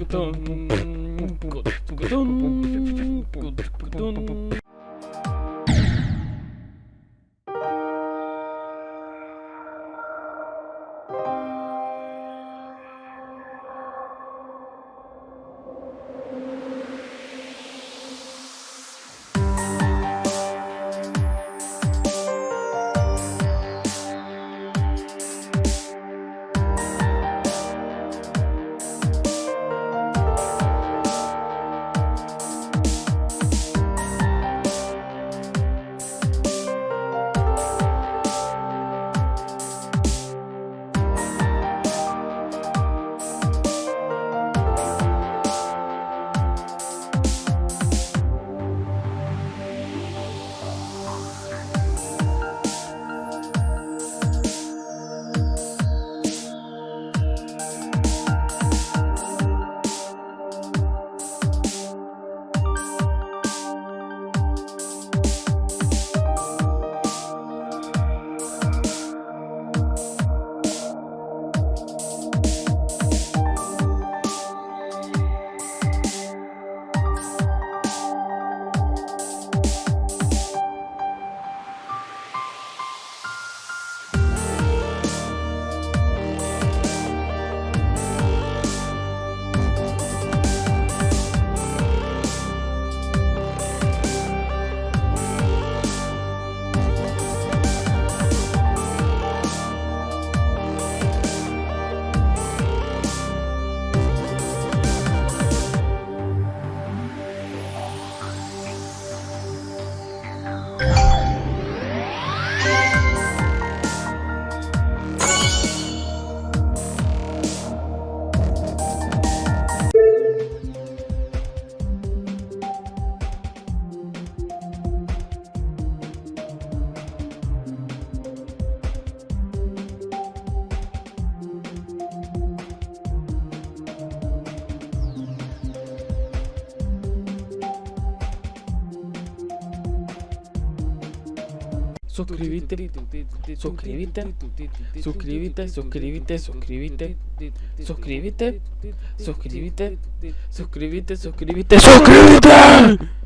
Кутон. Кутон. Кутон. Suscríbete, suscríbete, suscríbete, suscríbete, suscríbete, suscríbete, suscríbete, suscríbete, suscríbete, suscríbete.